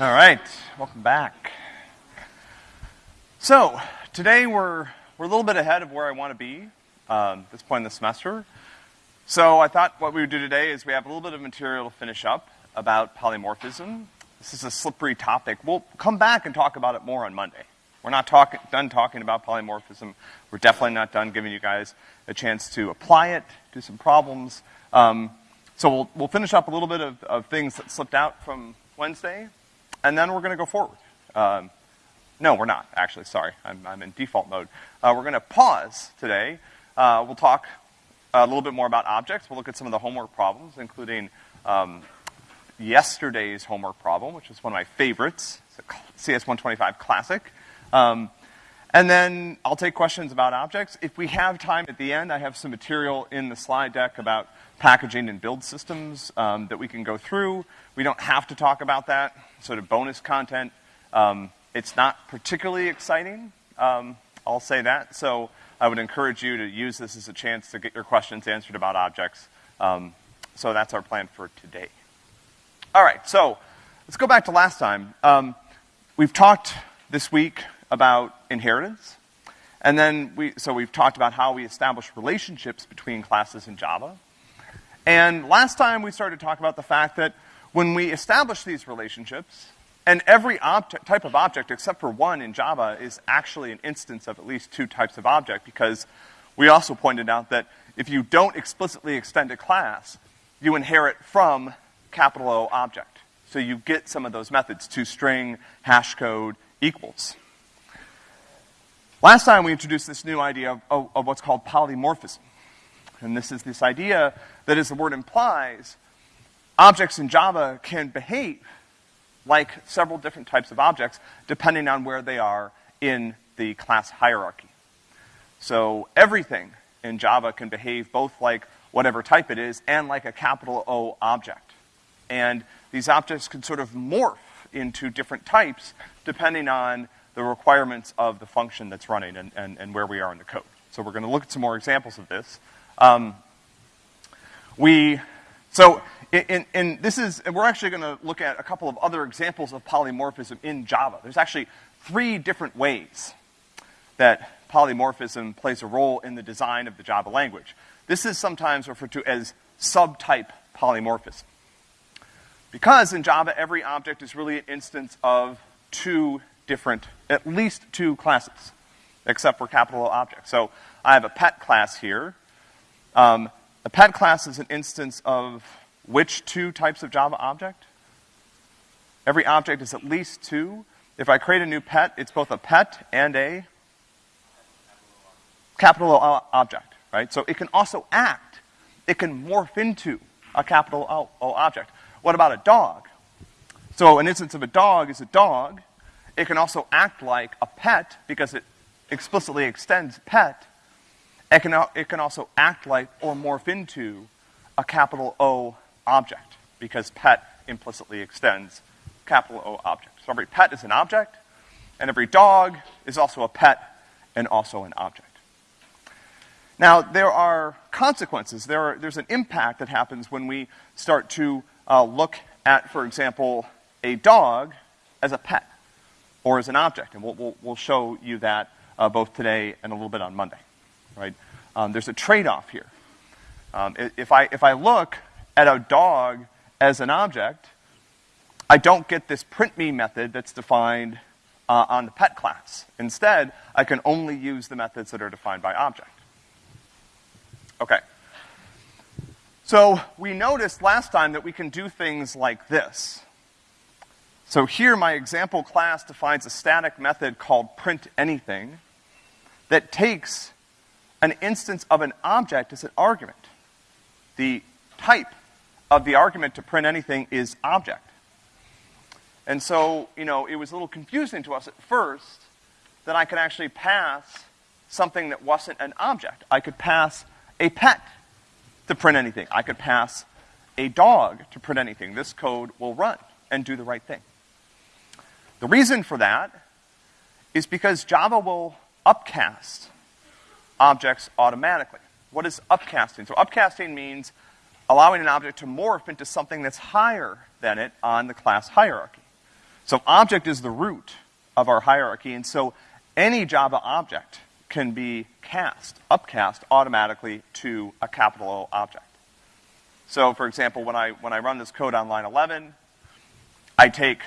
All right, welcome back. So, today we're, we're a little bit ahead of where I want to be um, at this point in the semester. So I thought what we would do today is we have a little bit of material to finish up about polymorphism. This is a slippery topic. We'll come back and talk about it more on Monday. We're not talk, done talking about polymorphism. We're definitely not done giving you guys a chance to apply it, do some problems. Um, so we'll, we'll finish up a little bit of, of things that slipped out from Wednesday, and then we're going to go forward. Um, no, we're not, actually. Sorry. I'm, I'm in default mode. Uh, we're going to pause today. Uh, we'll talk a little bit more about objects. We'll look at some of the homework problems, including um, yesterday's homework problem, which is one of my favorites. It's a CS125 classic. Um, and then I'll take questions about objects. If we have time at the end, I have some material in the slide deck about packaging and build systems um, that we can go through. We don't have to talk about that, sort of bonus content. Um, it's not particularly exciting, um, I'll say that. So I would encourage you to use this as a chance to get your questions answered about objects. Um, so that's our plan for today. All right, so let's go back to last time. Um, we've talked this week about inheritance. And then we, so we've talked about how we establish relationships between classes in Java. And last time we started to talk about the fact that when we establish these relationships, and every type of object except for one in Java is actually an instance of at least two types of object because we also pointed out that if you don't explicitly extend a class, you inherit from capital O object. So you get some of those methods, toString, hash code, equals. Last time we introduced this new idea of, of, of, what's called polymorphism. And this is this idea that, as the word implies, objects in Java can behave like several different types of objects depending on where they are in the class hierarchy. So everything in Java can behave both like whatever type it is and like a capital O object. And these objects can sort of morph into different types depending on the requirements of the function that's running and, and, and where we are in the code. So we're going to look at some more examples of this. Um, we, so in, in, this is, we're actually going to look at a couple of other examples of polymorphism in Java. There's actually three different ways that polymorphism plays a role in the design of the Java language. This is sometimes referred to as subtype polymorphism. Because in Java, every object is really an instance of two different, at least two classes, except for capital O objects. So I have a pet class here. Um, a pet class is an instance of which two types of Java object? Every object is at least two. If I create a new pet, it's both a pet and a capital O object, right? So it can also act. It can morph into a capital O, object. What about a dog? So an instance of a dog is a dog. It can also act like a pet because it explicitly extends pet. It can, it can also act like or morph into a capital O object because pet implicitly extends capital O object. So every pet is an object, and every dog is also a pet and also an object. Now, there are consequences. There are, there's an impact that happens when we start to uh, look at, for example, a dog as a pet or as an object. And we'll, we'll, we'll show you that uh, both today and a little bit on Monday, right? Um, there's a trade-off here. Um, if, I, if I look at a dog as an object, I don't get this print me method that's defined uh, on the pet class. Instead, I can only use the methods that are defined by object. Okay. So we noticed last time that we can do things like this. So here my example class defines a static method called print anything that takes an instance of an object is an argument. The type of the argument to print anything is object. And so, you know, it was a little confusing to us at first that I could actually pass something that wasn't an object. I could pass a pet to print anything. I could pass a dog to print anything. This code will run and do the right thing. The reason for that is because Java will upcast objects automatically. What is upcasting? So upcasting means allowing an object to morph into something that's higher than it on the class hierarchy. So object is the root of our hierarchy, and so any Java object can be cast, upcast automatically to a capital O object. So for example, when I, when I run this code on line 11, I take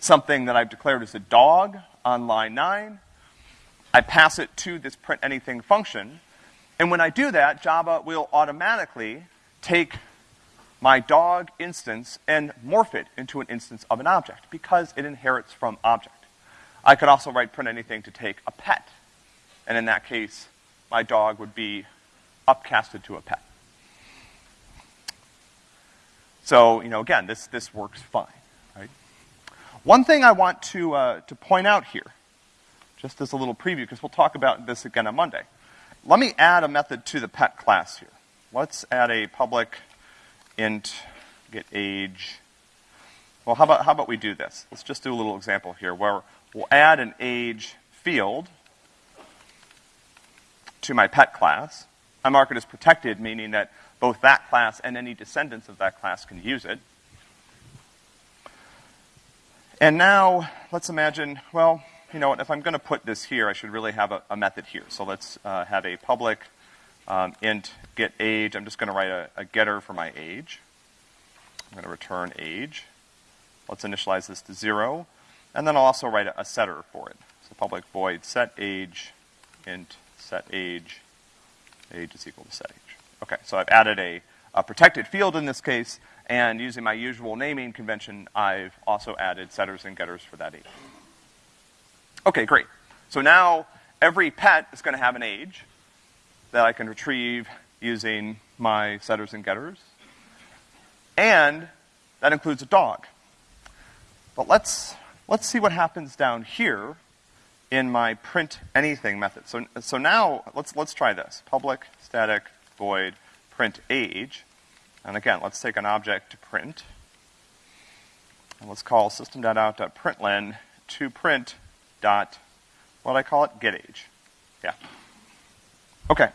something that I've declared as a dog on line 9, I pass it to this print anything function, and when I do that, Java will automatically take my dog instance and morph it into an instance of an object because it inherits from object. I could also write print anything to take a pet. And in that case, my dog would be upcasted to a pet. So, you know, again, this, this works fine, right? One thing I want to, uh, to point out here, just as a little preview, because we'll talk about this again on Monday. Let me add a method to the pet class here. Let's add a public int get age. Well, how about, how about we do this? Let's just do a little example here where we'll add an age field to my pet class. I mark it as protected, meaning that both that class and any descendants of that class can use it. And now, let's imagine, well, you know what, if I'm going to put this here, I should really have a, a method here. So let's uh, have a public um, int get age. I'm just going to write a, a getter for my age. I'm going to return age. Let's initialize this to zero. And then I'll also write a, a setter for it. So public void set age int set age. Age is equal to set age. Okay, so I've added a, a protected field in this case, and using my usual naming convention, I've also added setters and getters for that age. Okay, great. So now every pet is going to have an age that I can retrieve using my setters and getters. And that includes a dog. But let's, let's see what happens down here in my print anything method. So, so now let's, let's try this. Public static void print age. And again, let's take an object to print. And let's call system.out.println to print dot, what I call it? Get age. Yeah. Okay.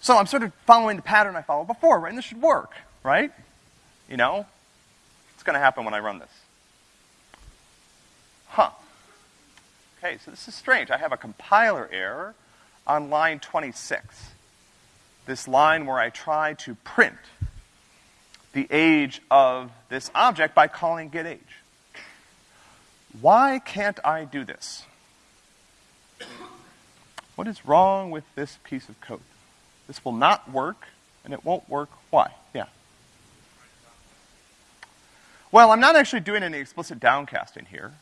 So I'm sort of following the pattern I followed before, right? And this should work, right? You know? It's gonna happen when I run this. Huh. Okay, so this is strange. I have a compiler error on line 26. This line where I try to print the age of this object by calling getAge. Why can't I do this? What is wrong with this piece of code? This will not work, and it won't work. Why? Yeah. Well, I'm not actually doing any explicit downcasting here.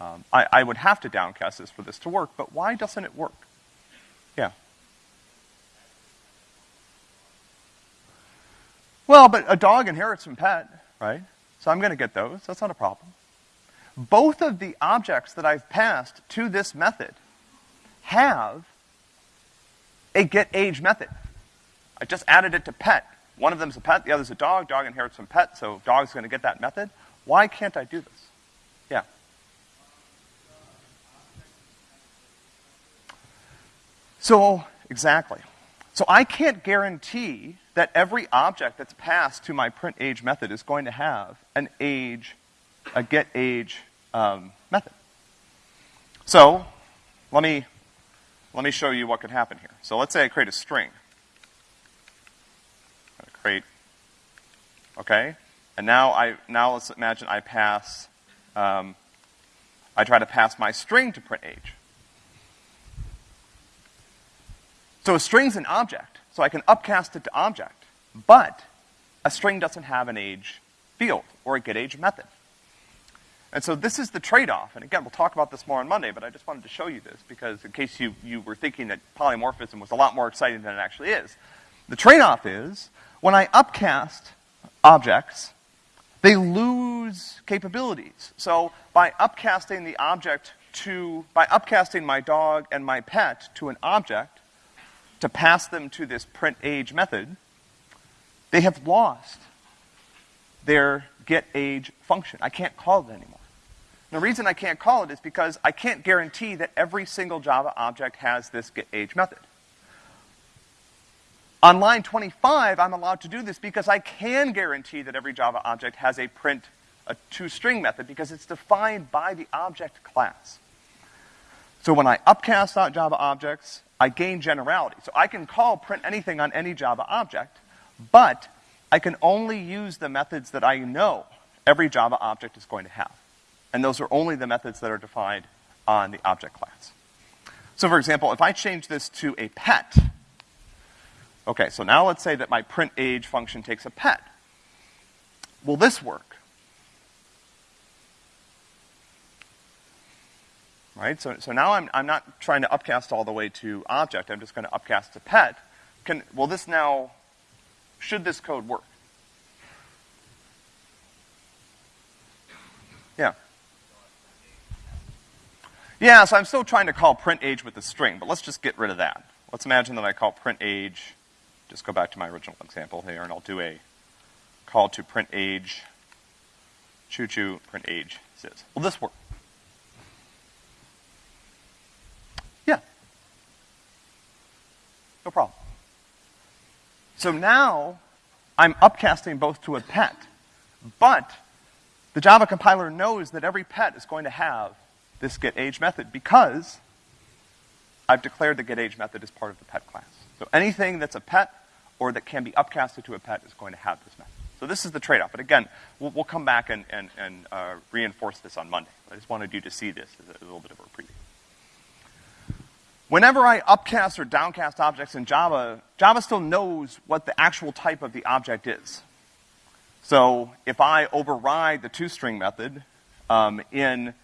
Um, I, I would have to downcast this for this to work, but why doesn't it work? Yeah. Well, but a dog inherits from pet, right? So I'm gonna get those. That's not a problem. Both of the objects that I've passed to this method have a get age method. I just added it to pet. One of them's a pet, the other's a dog. Dog inherits from pet, so dog's gonna get that method. Why can't I do this? Yeah. So, exactly. So I can't guarantee that every object that's passed to my print age method is going to have an age, a get age um, method. So, let me let me show you what could happen here. So let's say I create a string. create, okay? And now I, now let's imagine I pass, um, I try to pass my string to print age. So a string's an object, so I can upcast it to object, but a string doesn't have an age field or a getAge method. And so this is the trade-off. And again, we'll talk about this more on Monday, but I just wanted to show you this because in case you, you were thinking that polymorphism was a lot more exciting than it actually is. The trade-off is when I upcast objects, they lose capabilities. So by upcasting the object to, by upcasting my dog and my pet to an object to pass them to this print age method, they have lost their get age function. I can't call it anymore. The reason I can't call it is because I can't guarantee that every single Java object has this getAge method. On line 25, I'm allowed to do this because I can guarantee that every Java object has a print, a toString method because it's defined by the object class. So when I upcast Java objects, I gain generality. So I can call print anything on any Java object, but I can only use the methods that I know every Java object is going to have. And those are only the methods that are defined on the object class. So for example, if I change this to a pet, okay, so now let's say that my print age function takes a pet. Will this work? Right, so, so now I'm, I'm not trying to upcast all the way to object, I'm just gonna upcast to pet. Can, will this now, should this code work? Yeah. Yeah, so I'm still trying to call print age with the string, but let's just get rid of that. Let's imagine that I call print age, just go back to my original example here, and I'll do a call to print age, choo choo, print age says. Will this work? Yeah. No problem. So now I'm upcasting both to a pet, but the Java compiler knows that every pet is going to have this getAge method because I've declared the getAge method as part of the pet class. So anything that's a pet or that can be upcasted to a pet is going to have this method. So this is the trade-off. But again, we'll, we'll come back and, and, and uh, reinforce this on Monday. I just wanted you to see this as a, a little bit of a preview. Whenever I upcast or downcast objects in Java, Java still knows what the actual type of the object is. So if I override the toString method um, in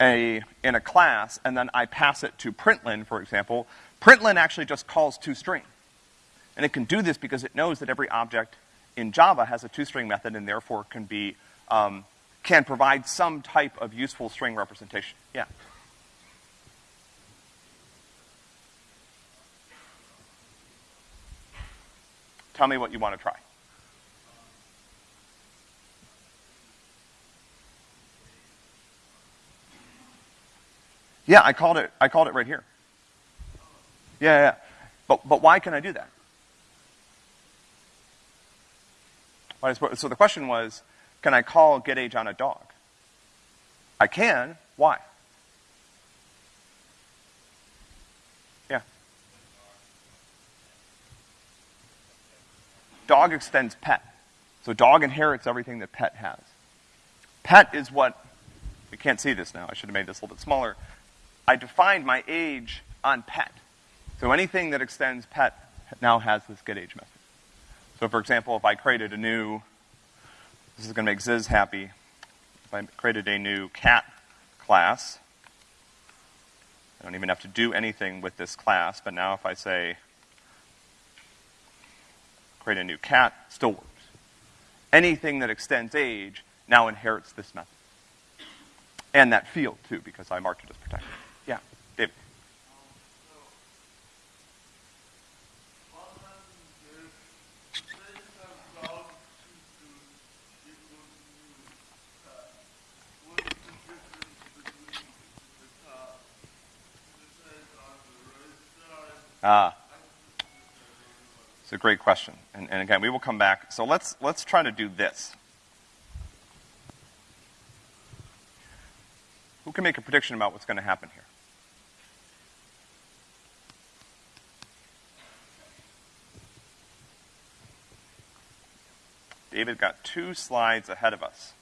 a in a class and then I pass it to println, for example, println actually just calls toString. And it can do this because it knows that every object in Java has a toString method and therefore can be, um, can provide some type of useful string representation. Yeah. Tell me what you want to try. Yeah, I called it, I called it right here. Yeah, yeah. But, but why can I do that? So the question was, can I call getAge on a dog? I can. Why? Yeah. Dog extends pet. So dog inherits everything that pet has. Pet is what, we can't see this now, I should have made this a little bit smaller. I defined my age on pet. So anything that extends pet now has this getAge method. So for example, if I created a new, this is gonna make Ziz happy, if I created a new cat class, I don't even have to do anything with this class, but now if I say, create a new cat, still works. Anything that extends age now inherits this method. And that field too, because I marked it as protected. Yeah, David. Ah. It's a great question. And, and again, we will come back. So let's, let's try to do this. Who can make a prediction about what's going to happen here? David got two slides ahead of us.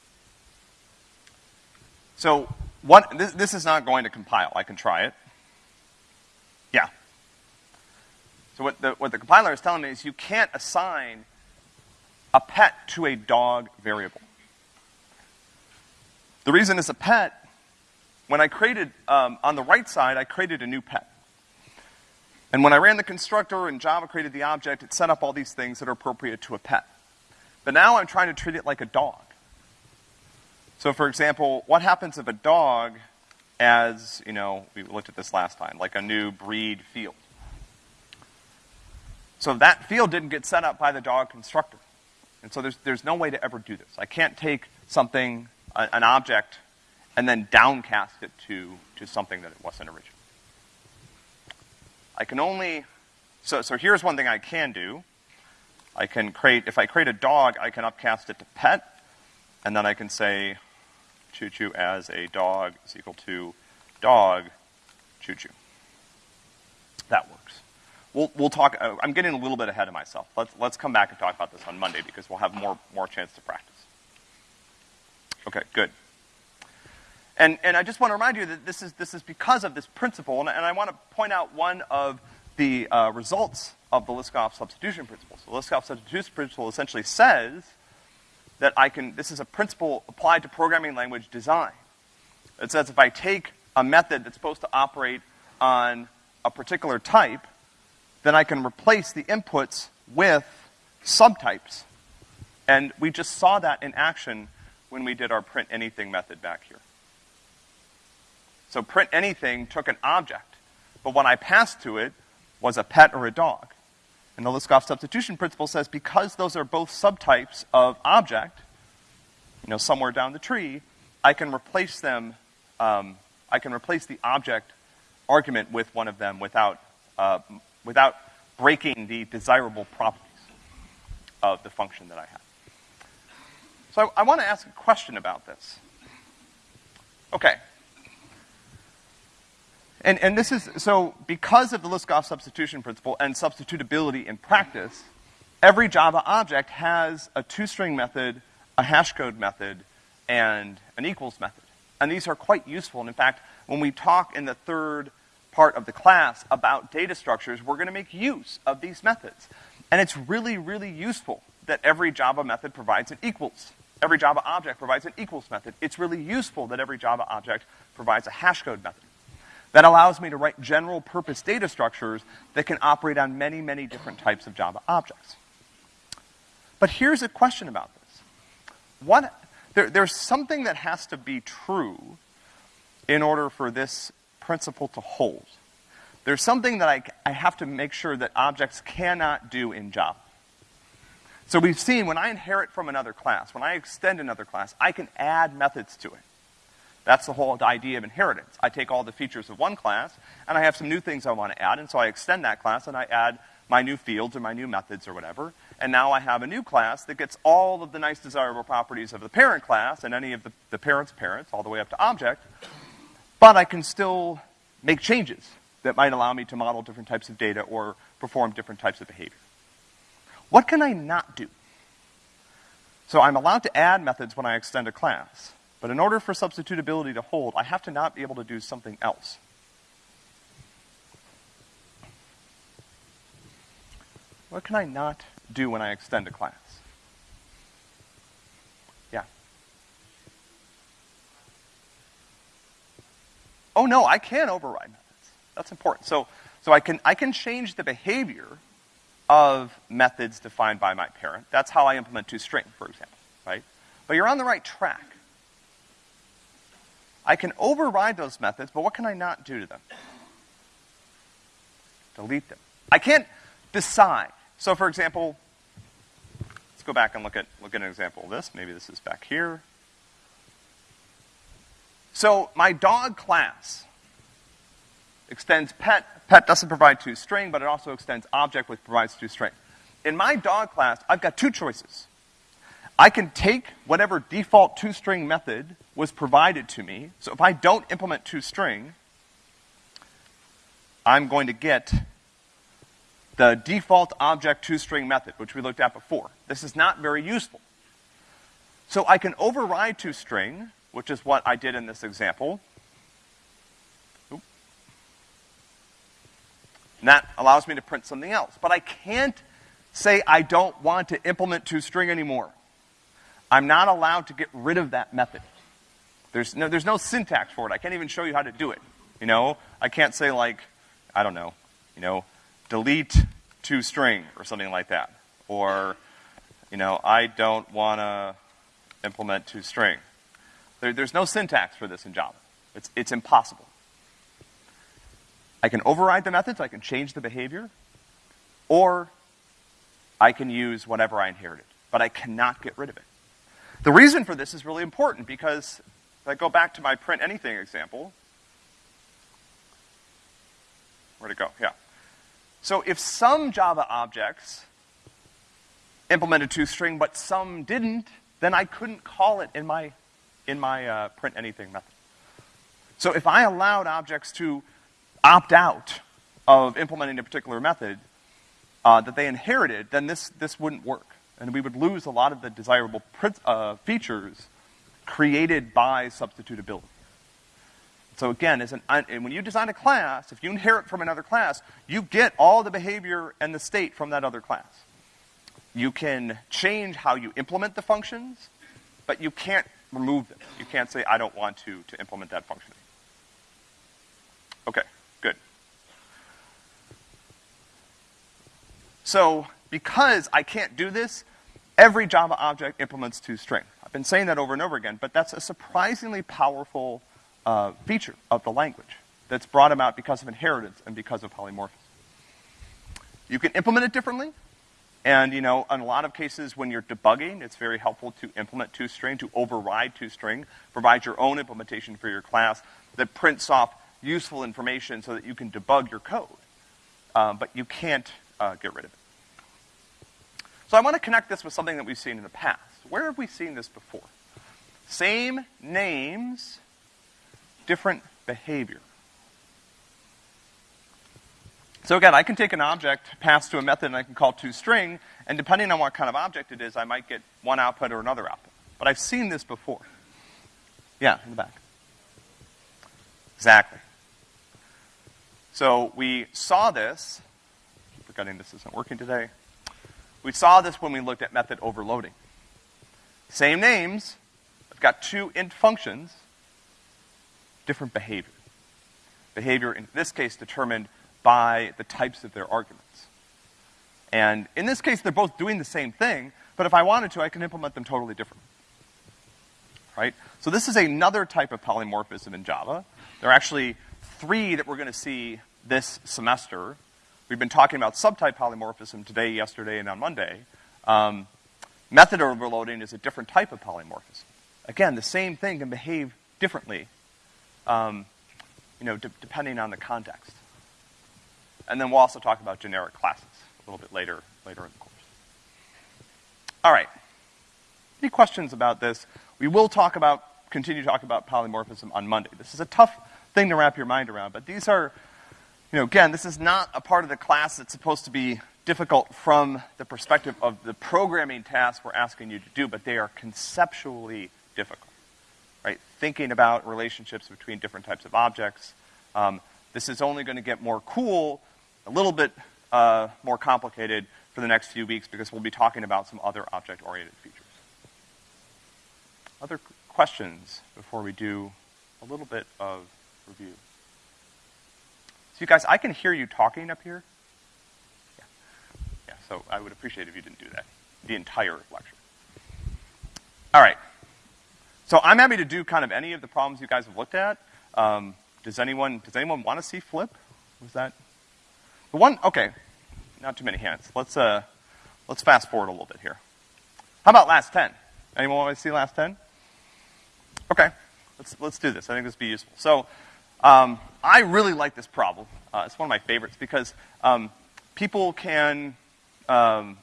So, what, this, this is not going to compile. I can try it. Yeah. So what the, what the compiler is telling me is you can't assign a pet to a dog variable. The reason is a pet, when I created, um, on the right side, I created a new pet. And when I ran the constructor and Java created the object, it set up all these things that are appropriate to a pet. But now I'm trying to treat it like a dog. So for example, what happens if a dog as, you know, we looked at this last time, like a new breed field. So that field didn't get set up by the dog constructor. And so there's, there's no way to ever do this. I can't take something, a, an object, and then downcast it to, to something that it wasn't originally. I can only, so, so here's one thing I can do. I can create, if I create a dog, I can upcast it to pet, And then I can say choo-choo as a dog is equal to dog choo-choo. That works. We'll, we'll talk, uh, I'm getting a little bit ahead of myself. Let's, let's come back and talk about this on Monday because we'll have more, more chance to practice. Okay, good. And, and I just want to remind you that this is, this is because of this principle, and, and I want to point out one of the uh, results of the Liskov substitution principle. So the Liskov substitution principle essentially says that I can, this is a principle applied to programming language design. It says if I take a method that's supposed to operate on a particular type, then I can replace the inputs with subtypes. And we just saw that in action when we did our print anything method back here. So print anything took an object, but what I passed to it was a pet or a dog. And the Liskov substitution principle says because those are both subtypes of object, you know, somewhere down the tree, I can replace them, um, I can replace the object argument with one of them without, uh, without breaking the desirable properties of the function that I have. So I, I want to ask a question about this. Okay, and, and this is, so because of the Liskov substitution principle and substitutability in practice, every Java object has a toString method, a hashcode method, and an equals method. And these are quite useful. And in fact, when we talk in the third part of the class about data structures, we're gonna make use of these methods. And it's really, really useful that every Java method provides an equals. Every Java object provides an equals method. It's really useful that every Java object provides a hashcode method. That allows me to write general purpose data structures that can operate on many, many different types of Java objects. But here's a question about this. What, there, there's something that has to be true in order for this principle to hold. There's something that I, I have to make sure that objects cannot do in Java. So we've seen when I inherit from another class, when I extend another class, I can add methods to it. That's the whole idea of inheritance. I take all the features of one class, and I have some new things I want to add, and so I extend that class and I add my new fields or my new methods or whatever. And now I have a new class that gets all of the nice desirable properties of the parent class and any of the, the parent's parents all the way up to object. But I can still make changes that might allow me to model different types of data or perform different types of behavior. What can I not do? So I'm allowed to add methods when I extend a class. But in order for substitutability to hold, I have to not be able to do something else. What can I not do when I extend a class? Yeah. Oh no, I can override methods. That's important. So, so I can, I can change the behavior of methods defined by my parent. That's how I implement toString, for example, right? But you're on the right track. I can override those methods, but what can I not do to them? Delete them. I can't decide. So for example, let's go back and look at, look at an example of this. Maybe this is back here. So my dog class extends pet. Pet doesn't provide toString, but it also extends object, which provides toString. In my dog class, I've got two choices. I can take whatever default toString method was provided to me. So if I don't implement toString, I'm going to get the default object toString method, which we looked at before. This is not very useful. So I can override toString, which is what I did in this example. And that allows me to print something else. But I can't say I don't want to implement toString anymore. I'm not allowed to get rid of that method. There's no, there's no syntax for it. I can't even show you how to do it. You know, I can't say like, I don't know, you know, delete toString or something like that. Or, you know, I don't want to implement toString. There, there's no syntax for this in Java. It's, it's impossible. I can override the methods, I can change the behavior, or I can use whatever I inherited, but I cannot get rid of it. The reason for this is really important because if I go back to my print anything example, where'd it go? Yeah. So if some Java objects implemented toString, but some didn't, then I couldn't call it in my, in my uh, print anything method. So if I allowed objects to opt out of implementing a particular method uh, that they inherited, then this, this wouldn't work. And we would lose a lot of the desirable uh, features created by substitutability. So again, an, when you design a class, if you inherit from another class, you get all the behavior and the state from that other class. You can change how you implement the functions, but you can't remove them. You can't say, I don't want to, to implement that function. Okay, good. So, because I can't do this, every Java object implements toString. I've been saying that over and over again, but that's a surprisingly powerful uh, feature of the language that's brought about because of inheritance and because of polymorphism. You can implement it differently, and you know, in a lot of cases when you're debugging, it's very helpful to implement toString, to override toString, provide your own implementation for your class that prints off useful information so that you can debug your code. Um, but you can't uh, get rid of it. So I want to connect this with something that we've seen in the past. Where have we seen this before? Same names, different behavior. So again, I can take an object, pass to a method, and I can call toString, and depending on what kind of object it is, I might get one output or another output. But I've seen this before. Yeah, in the back. Exactly. So we saw this, forgetting this isn't working today. We saw this when we looked at method overloading. Same names, I've got two int functions, different behavior. Behavior, in this case, determined by the types of their arguments. And in this case, they're both doing the same thing, but if I wanted to, I can implement them totally different. Right? So this is another type of polymorphism in Java. There are actually three that we're going to see this semester. We've been talking about subtype polymorphism today, yesterday, and on Monday. Um, method overloading is a different type of polymorphism. Again, the same thing can behave differently, um, you know, de depending on the context. And then we'll also talk about generic classes a little bit later, later in the course. All right. Any questions about this? We will talk about, continue to talk about polymorphism on Monday. This is a tough thing to wrap your mind around. But these are, you know, again, this is not a part of the class that's supposed to be difficult from the perspective of the programming tasks we're asking you to do, but they are conceptually difficult, right? Thinking about relationships between different types of objects. Um, this is only going to get more cool, a little bit uh, more complicated for the next few weeks because we'll be talking about some other object-oriented features. Other questions before we do a little bit of review. So you guys, I can hear you talking up here. Yeah. Yeah, so I would appreciate if you didn't do that. The entire lecture. All right. So I'm happy to do kind of any of the problems you guys have looked at. Um, does anyone, does anyone want to see flip? Was that? The one, okay. Not too many hands. Let's, uh, let's fast forward a little bit here. How about last 10? Anyone want to see last 10? Okay. Let's, let's do this. I think this would be useful. So, um, I really like this problem. Uh, it's one of my favorites because um, people can, um,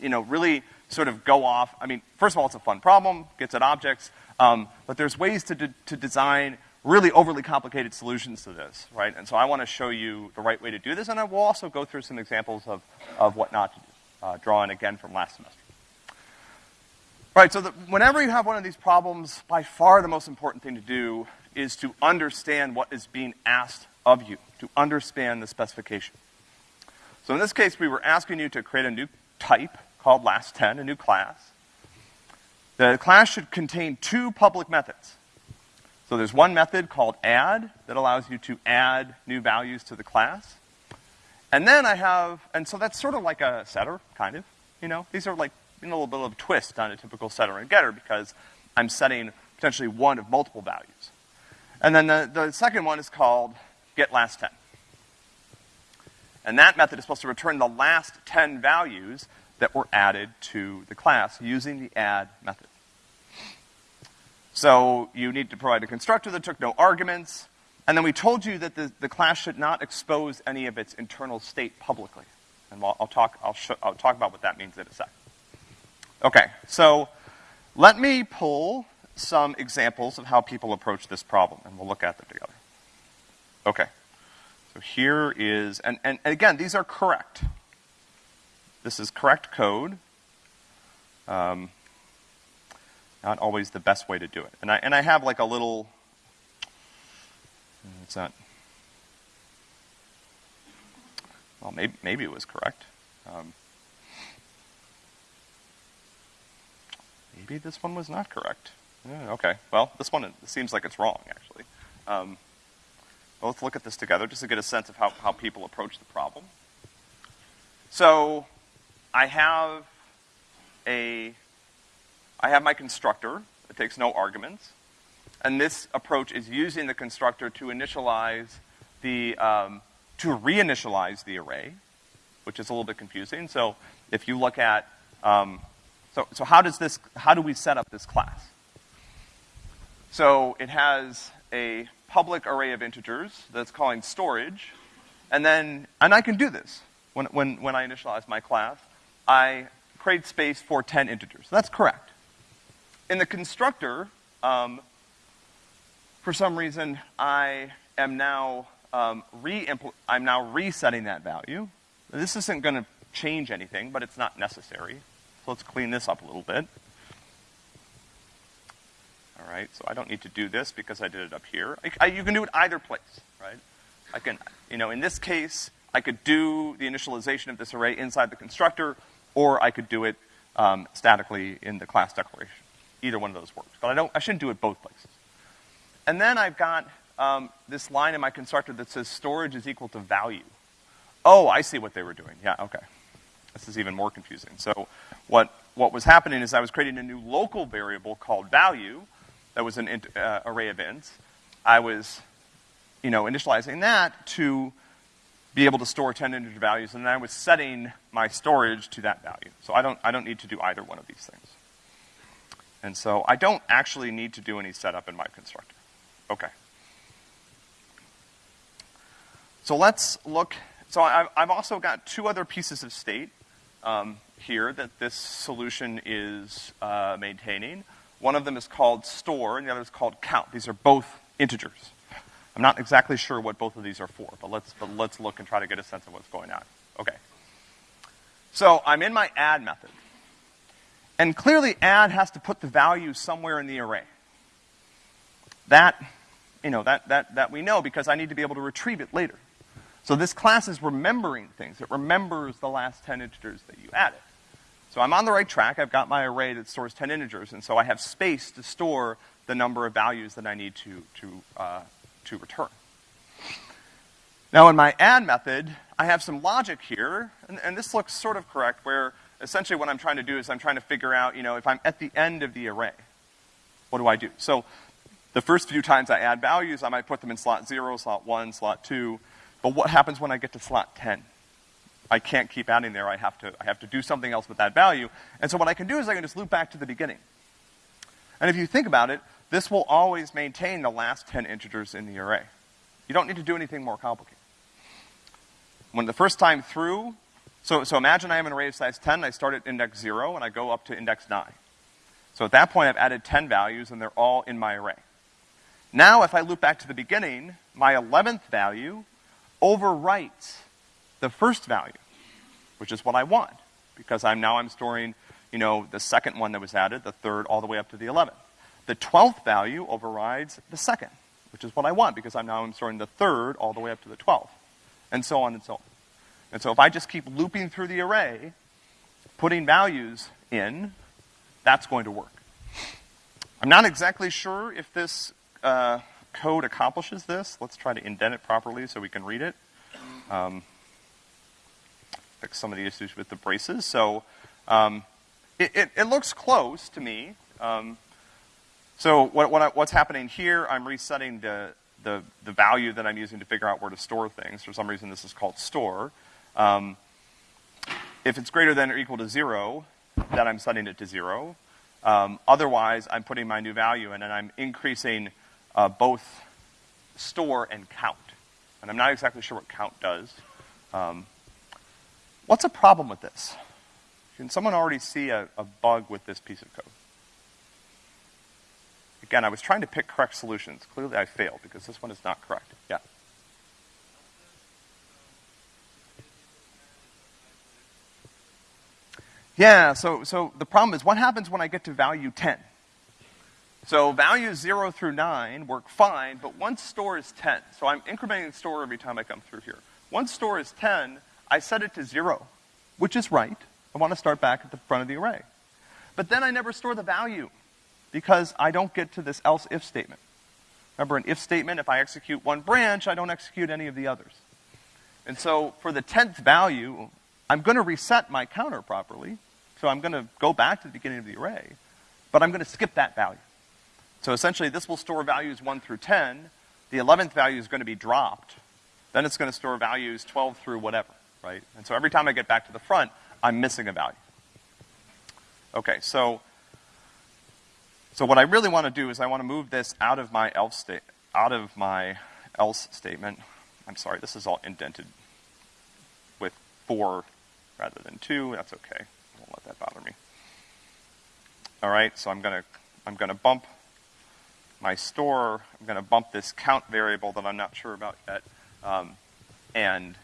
you know, really sort of go off. I mean, first of all, it's a fun problem, gets at objects, um, but there's ways to, de to design really overly complicated solutions to this, right? And so I want to show you the right way to do this, and I will also go through some examples of, of what not to do, uh, drawing again from last semester. Right, so the, whenever you have one of these problems, by far the most important thing to do is to understand what is being asked of you, to understand the specification. So in this case, we were asking you to create a new type called last10, a new class. The class should contain two public methods. So there's one method called add that allows you to add new values to the class. And then I have, and so that's sort of like a setter, kind of, you know? These are like a little bit of a twist on a typical setter and getter because I'm setting potentially one of multiple values. And then the, the second one is called get last 10. And that method is supposed to return the last 10 values that were added to the class using the add method. So you need to provide a constructor that took no arguments, and then we told you that the, the class should not expose any of its internal state publicly. And I'll, I'll talk, I'll, I'll talk about what that means in a sec. Okay, so Let me pull some examples of how people approach this problem, and we'll look at them together. Okay. So here is, and, and, again, these are correct. This is correct code. Um, not always the best way to do it. And I, and I have like a little, it's not, well, maybe, maybe it was correct. Um, maybe this one was not correct. Okay, well, this one seems like it's wrong, actually. Um, let's look at this together just to get a sense of how, how people approach the problem. So, I have a, I have my constructor. It takes no arguments. And this approach is using the constructor to initialize the, um, to reinitialize the array, which is a little bit confusing. So if you look at, um, so, so how does this, how do we set up this class? So it has a public array of integers that's calling storage, and then, and I can do this when, when, when I initialize my class. I create space for 10 integers. That's correct. In the constructor, um, for some reason, I am now um, re I'm now resetting that value. This isn't going to change anything, but it's not necessary. So let's clean this up a little bit. All right, so I don't need to do this because I did it up here. I, I, you can do it either place, right? I can, you know, in this case, I could do the initialization of this array inside the constructor, or I could do it um, statically in the class declaration. Either one of those works. But I don't, I shouldn't do it both places. And then I've got um, this line in my constructor that says storage is equal to value. Oh, I see what they were doing. Yeah, okay. This is even more confusing. So what, what was happening is I was creating a new local variable called value, that was an uh, array of ints. I was, you know, initializing that to be able to store 10 integer values, and then I was setting my storage to that value. So I don't, I don't need to do either one of these things. And so I don't actually need to do any setup in my constructor. Okay. So let's look, so I've, I've also got two other pieces of state um, here that this solution is uh, maintaining. One of them is called store, and the other is called count. These are both integers. I'm not exactly sure what both of these are for, but let's, but let's look and try to get a sense of what's going on. Okay. So I'm in my add method. And clearly add has to put the value somewhere in the array. That, you know, that, that, that we know because I need to be able to retrieve it later. So this class is remembering things. It remembers the last 10 integers that you added. So I'm on the right track. I've got my array that stores 10 integers, and so I have space to store the number of values that I need to, to, uh, to return. Now in my add method, I have some logic here, and, and this looks sort of correct, where essentially what I'm trying to do is I'm trying to figure out, you know, if I'm at the end of the array, what do I do? So the first few times I add values, I might put them in slot zero, slot one, slot two, but what happens when I get to slot 10? I can't keep adding there. I have to, I have to do something else with that value. And so what I can do is I can just loop back to the beginning. And if you think about it, this will always maintain the last 10 integers in the array. You don't need to do anything more complicated. When the first time through, so, so imagine I have an array of size 10, I start at index 0, and I go up to index 9. So at that point, I've added 10 values, and they're all in my array. Now, if I loop back to the beginning, my 11th value overwrites the first value, which is what I want, because I'm now I'm storing, you know, the second one that was added, the third, all the way up to the 11th. The 12th value overrides the second, which is what I want, because I'm now I'm storing the third all the way up to the 12th, and so on and so on. And so if I just keep looping through the array, putting values in, that's going to work. I'm not exactly sure if this uh, code accomplishes this. Let's try to indent it properly so we can read it. Um, fix some of the issues with the braces. So um, it, it, it, looks close to me. Um, so what, what I, what's happening here, I'm resetting the, the, the, value that I'm using to figure out where to store things. For some reason, this is called store. Um, if it's greater than or equal to zero, then I'm setting it to zero. Um, otherwise, I'm putting my new value in, and I'm increasing uh, both store and count. And I'm not exactly sure what count does. Um, What's a problem with this? Can someone already see a, a bug with this piece of code? Again, I was trying to pick correct solutions. Clearly I failed because this one is not correct. Yeah. Yeah, so, so the problem is what happens when I get to value 10? So values 0 through 9 work fine, but once store is 10, so I'm incrementing the store every time I come through here. Once store is 10, I set it to 0, which is right. I want to start back at the front of the array. But then I never store the value because I don't get to this else if statement. Remember, an if statement, if I execute one branch, I don't execute any of the others. And so for the 10th value, I'm going to reset my counter properly. So I'm going to go back to the beginning of the array, but I'm going to skip that value. So essentially, this will store values 1 through 10. The 11th value is going to be dropped. Then it's going to store values 12 through whatever, right? And so every time I get back to the front, I'm missing a value. Okay, so, so what I really want to do is I want to move this out of my else state, out of my else statement. I'm sorry, this is all indented with four rather than two. That's okay. I won't let that bother me. All right, so I'm gonna, I'm gonna bump my store, I'm gonna bump this count variable that I'm not sure about yet, um, and,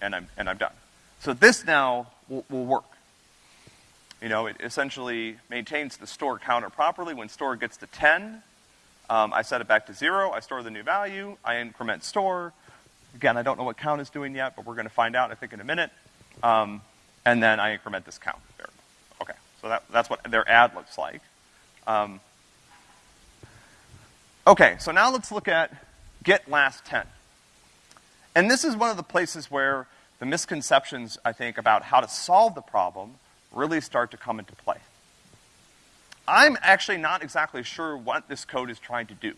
and I'm, and I'm done. So this now will, will work. You know, it essentially maintains the store counter properly. When store gets to 10, um, I set it back to zero, I store the new value, I increment store. Again, I don't know what count is doing yet, but we're gonna find out, I think, in a minute. Um, and then I increment this count variable. Okay, so that, that's what their add looks like. Um, okay, so now let's look at get last 10. And this is one of the places where the misconceptions, I think, about how to solve the problem really start to come into play. I'm actually not exactly sure what this code is trying to do.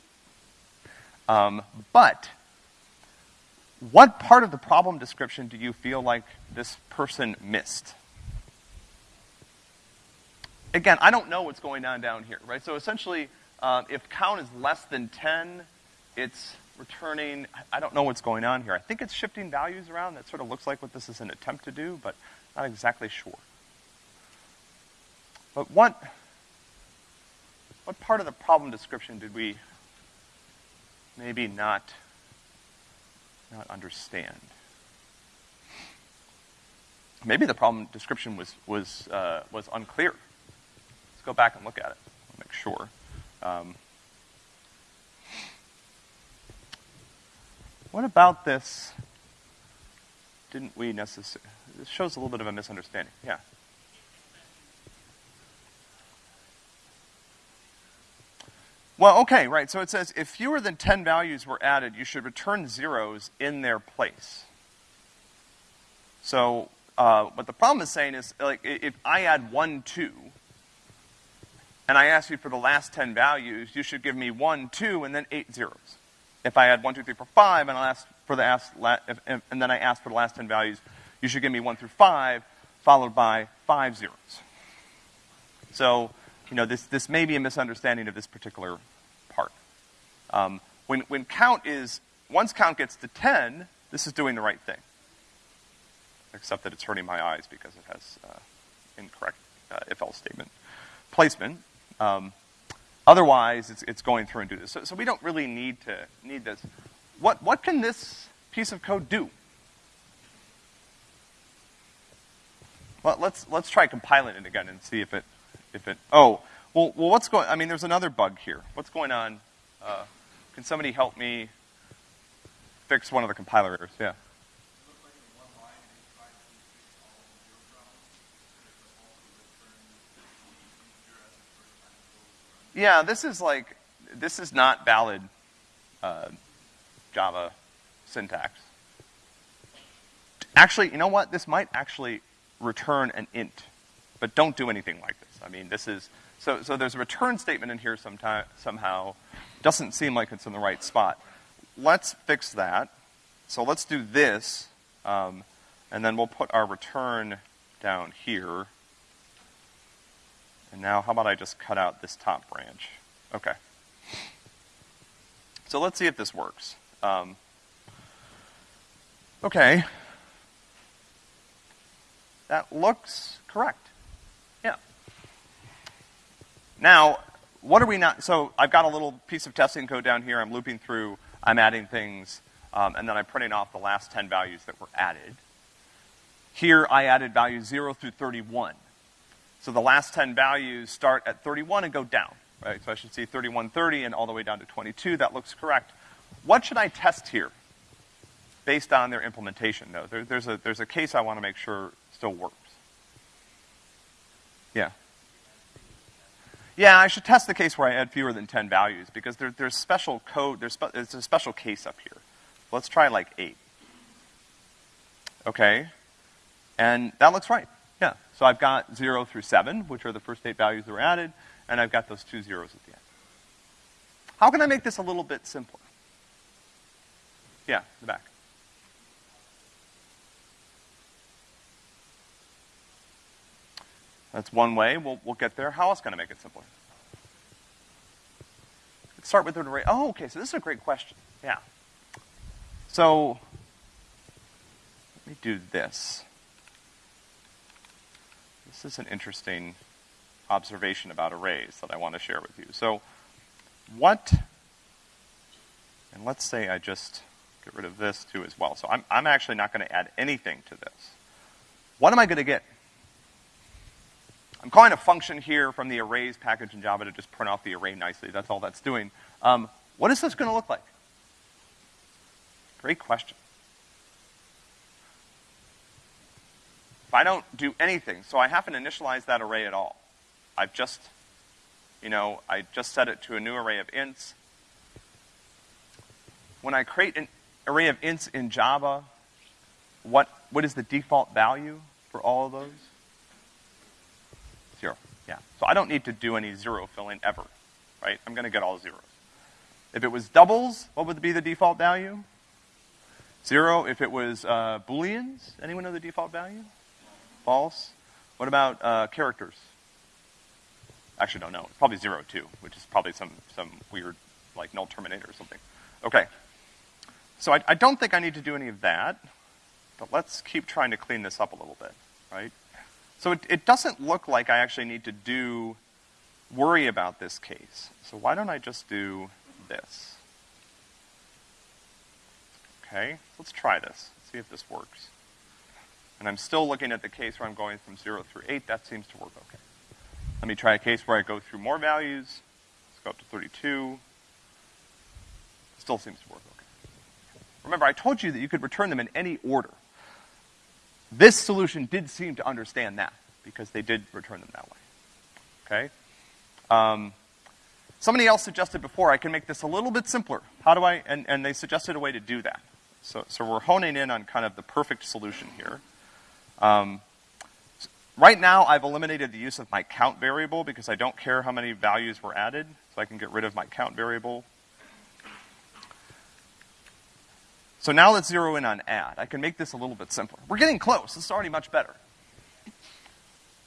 Um, but what part of the problem description do you feel like this person missed? Again, I don't know what's going on down here, right? So essentially, uh, if count is less than 10, it's returning, I don't know what's going on here. I think it's shifting values around. That sort of looks like what this is an attempt to do, but not exactly sure. But what, what part of the problem description did we maybe not, not understand? Maybe the problem description was, was, uh, was unclear. Let's go back and look at it, make sure. Um, What about this? Didn't we necessarily? This shows a little bit of a misunderstanding. Yeah. Well, okay, right. So it says if fewer than 10 values were added, you should return zeros in their place. So, uh, what the problem is saying is, like, if I add 1, 2, and I ask you for the last 10 values, you should give me 1, 2, and then 8 zeros if I add 1, 2, 3, 4, 5, and I'll ask for the ask, if, and then I ask for the last 10 values, you should give me 1 through 5, followed by 5 zeros. So, you know, this, this may be a misunderstanding of this particular part. Um, when, when count is, once count gets to 10, this is doing the right thing. Except that it's hurting my eyes because it has uh, incorrect uh, if-else statement placement. Um, Otherwise, it's, it's going through and do this. So, so we don't really need to need this. What, what can this piece of code do? Well, let's, let's try compiling it again and see if it, if it, oh, well, well, what's going, I mean, there's another bug here. What's going on? Uh, can somebody help me fix one of the compiler errors? Yeah. Yeah, this is like, this is not valid uh, Java syntax. Actually, you know what? This might actually return an int, but don't do anything like this. I mean, this is, so, so there's a return statement in here sometime, somehow. Doesn't seem like it's in the right spot. Let's fix that. So let's do this, um, and then we'll put our return down here. And now, how about I just cut out this top branch? Okay. So let's see if this works. Um, okay. That looks correct. Yeah. Now, what are we not, so I've got a little piece of testing code down here, I'm looping through, I'm adding things, um, and then I'm printing off the last 10 values that were added. Here, I added values 0 through 31. So the last 10 values start at 31 and go down, right? So I should see 3130 and all the way down to 22. That looks correct. What should I test here based on their implementation? No, there, there's, a, there's a case I want to make sure still works. Yeah. Yeah, I should test the case where I add fewer than 10 values because there, there's special code, there's, spe there's a special case up here. Let's try like 8. Okay. And that looks right. So I've got 0 through 7, which are the first eight values that were added, and I've got those two zeros at the end. How can I make this a little bit simpler? Yeah, the back. That's one way. We'll, we'll get there. How else can I make it simpler? Let's start with an array. Oh, okay, so this is a great question. Yeah. So, let me do this. This is an interesting observation about arrays that I want to share with you. So, what, and let's say I just get rid of this too as well. So I'm, I'm actually not going to add anything to this. What am I going to get? I'm calling a function here from the arrays package in Java to just print off the array nicely. That's all that's doing. Um, what is this going to look like? Great question. If I don't do anything, so I haven't initialized that array at all. I've just, you know, I just set it to a new array of ints. When I create an array of ints in Java, what, what is the default value for all of those? Zero, yeah. So I don't need to do any zero filling ever, right? I'm gonna get all zeros. If it was doubles, what would be the default value? Zero. If it was uh, booleans, anyone know the default value? False. What about uh, characters? Actually, don't know. It's probably zero too, which is probably some some weird like null terminator or something. Okay. So I, I don't think I need to do any of that, but let's keep trying to clean this up a little bit, right? So it, it doesn't look like I actually need to do, worry about this case. So why don't I just do this? Okay, let's try this, see if this works. And I'm still looking at the case where I'm going from 0 through 8. That seems to work okay. Let me try a case where I go through more values. Let's go up to 32. Still seems to work okay. Remember, I told you that you could return them in any order. This solution did seem to understand that, because they did return them that way. Okay? Um, somebody else suggested before I can make this a little bit simpler. How do I, and, and they suggested a way to do that. So, so we're honing in on kind of the perfect solution here. Um, right now, I've eliminated the use of my count variable because I don't care how many values were added, so I can get rid of my count variable. So now let's zero in on add. I can make this a little bit simpler. We're getting close. This is already much better.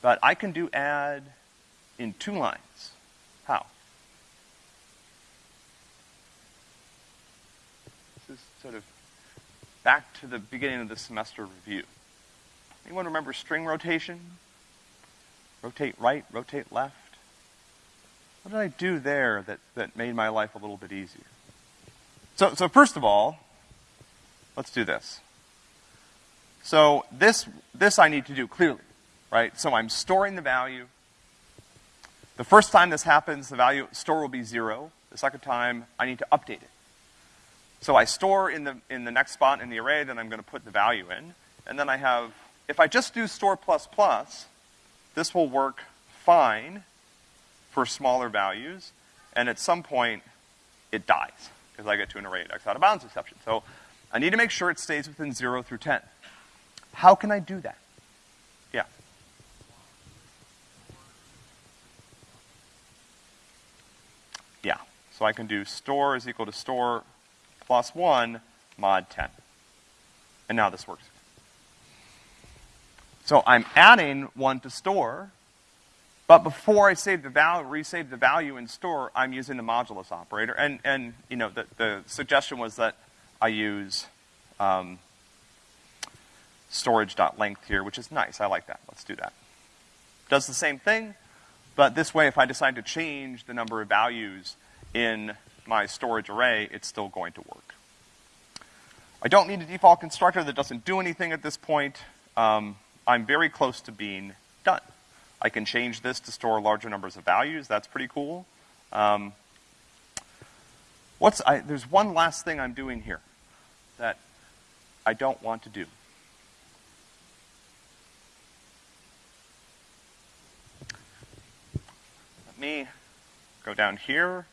But I can do add in two lines. How? This is sort of back to the beginning of the semester review. Anyone remember string rotation? Rotate right, rotate left? What did I do there that, that made my life a little bit easier? So, so first of all, Let's do this. So this, this I need to do clearly, right? So I'm storing the value. The first time this happens, the value store will be zero. The second time, I need to update it. So I store in the, in the next spot in the array, that I'm gonna put the value in. And then I have, if I just do store plus plus, this will work fine for smaller values. And at some point, it dies, because I get to an array index out of bounds exception. So I need to make sure it stays within 0 through 10. How can I do that? Yeah. Yeah. So I can do store is equal to store plus 1 mod 10. And now this works. So I'm adding 1 to store, but before I save the value, resave the value in store, I'm using the modulus operator. And, and you know, the, the suggestion was that I use um, storage.length here, which is nice. I like that. Let's do that. Does the same thing. But this way, if I decide to change the number of values in my storage array, it's still going to work. I don't need a default constructor that doesn't do anything at this point. Um, I'm very close to being done. I can change this to store larger numbers of values. That's pretty cool. Um, what's I, there's one last thing I'm doing here that I don't want to do. Let me go down here.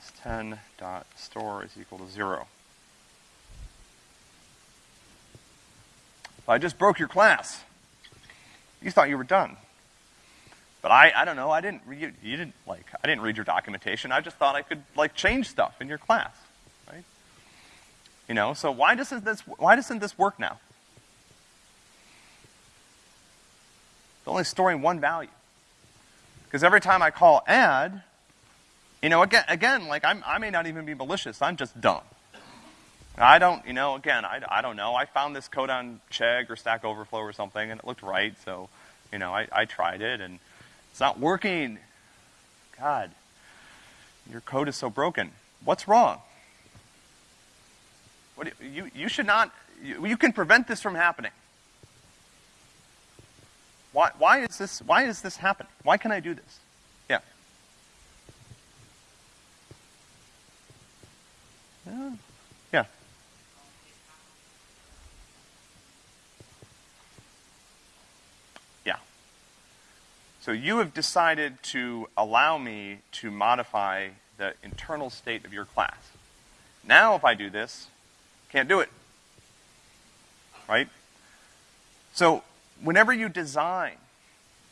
S10 dot store is equal to zero. I just broke your class, you thought you were done. But I, I don't know, I didn't read, you didn't, like, I didn't read your documentation. I just thought I could, like, change stuff in your class, right? You know, so why doesn't this, why doesn't this work now? It's only storing one value. Because every time I call add, you know, again, again, like, I'm, I may not even be malicious, I'm just dumb. I don't, you know, again, I, I don't know. I found this code on Chegg or Stack Overflow or something, and it looked right, so, you know, I, I tried it, and it's not working. God, your code is so broken. What's wrong? What do you, you, you should not, you, you can prevent this from happening. Why, why is this, why is this happening? Why can I do this? Yeah. yeah. So you have decided to allow me to modify the internal state of your class. Now if I do this, can't do it. Right? So whenever you design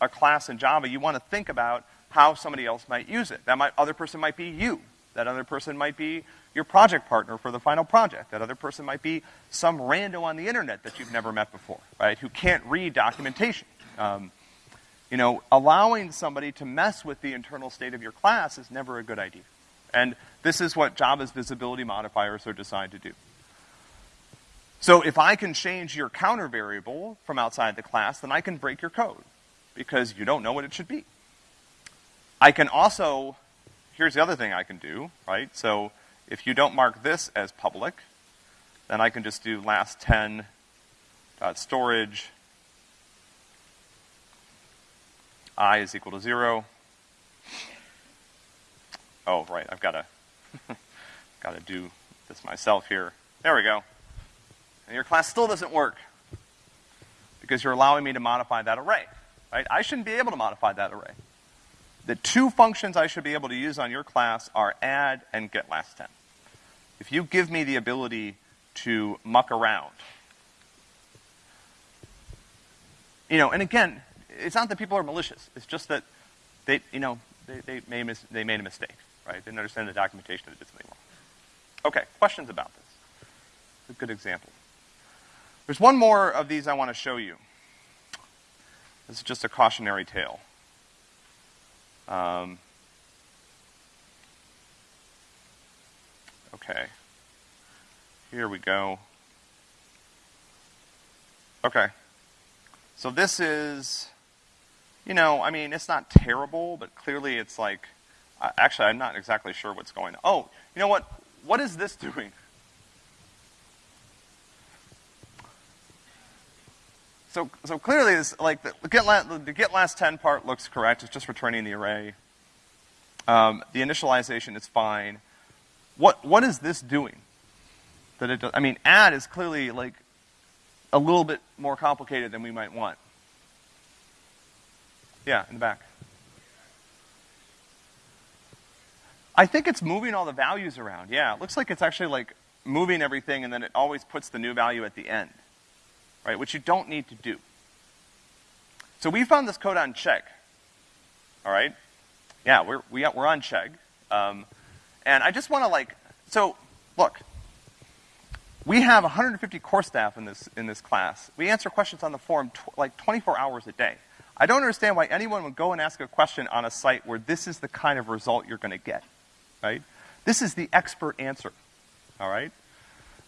a class in Java, you want to think about how somebody else might use it. That might, other person might be you. That other person might be your project partner for the final project. That other person might be some rando on the internet that you've never met before, right? Who can't read documentation. Um, you know, allowing somebody to mess with the internal state of your class is never a good idea. And this is what Java's visibility modifiers are designed to do. So if I can change your counter variable from outside the class, then I can break your code because you don't know what it should be. I can also, here's the other thing I can do, right? So if you don't mark this as public, then I can just do last 10 dot storage i is equal to zero. Oh, right, I've got to, got to do this myself here. There we go. And your class still doesn't work because you're allowing me to modify that array, right? I shouldn't be able to modify that array. The two functions I should be able to use on your class are add and get last 10. If you give me the ability to muck around, you know, and again, it's not that people are malicious. It's just that they, you know, they, they, made, they made a mistake, right? They didn't understand the documentation that did something wrong. Okay, questions about this? It's a good example. There's one more of these I want to show you. This is just a cautionary tale. Um, okay. Here we go. Okay. So this is you know, I mean, it's not terrible, but clearly it's like, uh, actually, I'm not exactly sure what's going on. Oh, you know what? What is this doing? So, so clearly, it's like the, the, get last, the get last 10 part looks correct. It's just returning the array. Um, the initialization is fine. What, what is this doing? That it does, I mean, add is clearly like a little bit more complicated than we might want. Yeah, in the back. I think it's moving all the values around. Yeah, it looks like it's actually like moving everything and then it always puts the new value at the end. Right, which you don't need to do. So we found this code on Chegg. All right? Yeah, we're, we, are we are on Chegg. Um, and I just want to like, so look, we have 150 core staff in this, in this class. We answer questions on the forum like 24 hours a day. I don't understand why anyone would go and ask a question on a site where this is the kind of result you're going to get, right? This is the expert answer, all right?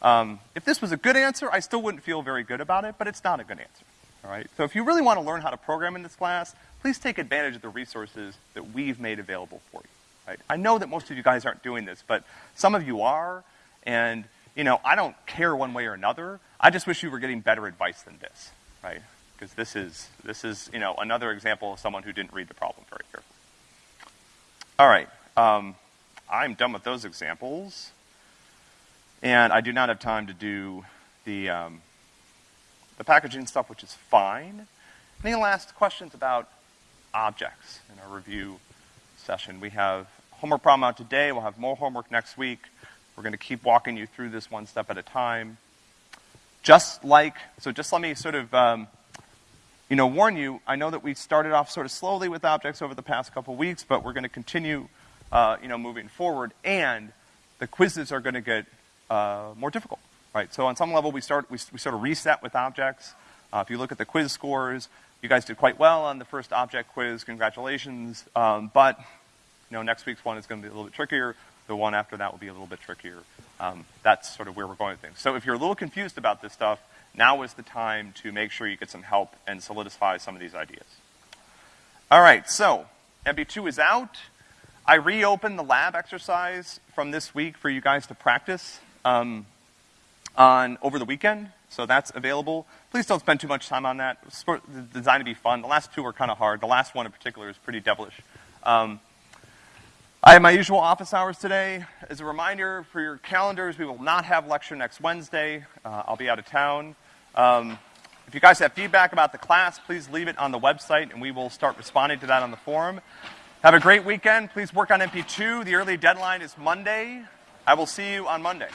Um, if this was a good answer, I still wouldn't feel very good about it, but it's not a good answer, All right? So if you really want to learn how to program in this class, please take advantage of the resources that we've made available for you. Right? I know that most of you guys aren't doing this, but some of you are, and you know, I don't care one way or another. I just wish you were getting better advice than this, right? Because this is this is you know another example of someone who didn't read the problem very carefully. All right, um, I'm done with those examples, and I do not have time to do the um, the packaging stuff, which is fine. Any last questions about objects in our review session? We have homework problem out today. We'll have more homework next week. We're going to keep walking you through this one step at a time. Just like, so just let me sort of, um, you know, warn you, I know that we started off sort of slowly with objects over the past couple weeks, but we're going to continue, uh, you know, moving forward, and the quizzes are going to get uh, more difficult, right? So on some level, we start, we, we sort of reset with objects. Uh, if you look at the quiz scores, you guys did quite well on the first object quiz, congratulations. Um, but, you know, next week's one is going to be a little bit trickier. The one after that will be a little bit trickier. Um, that's sort of where we're going with things. So if you're a little confused about this stuff, now is the time to make sure you get some help and solidify some of these ideas. All right, so MP2 is out. I reopened the lab exercise from this week for you guys to practice um, on over the weekend, so that's available. Please don't spend too much time on that. It's designed to be fun. The last two were kind of hard. The last one in particular is pretty devilish. Um, I have my usual office hours today. As a reminder for your calendars, we will not have lecture next Wednesday. Uh, I'll be out of town. Um, if you guys have feedback about the class, please leave it on the website and we will start responding to that on the forum. Have a great weekend. Please work on MP2. The early deadline is Monday. I will see you on Monday.